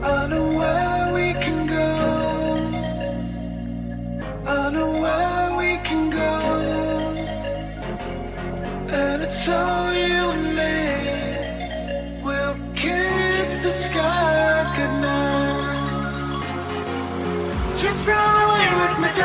I know where we can go. I know where we can go. And it's all the sky, good. Just run away with me.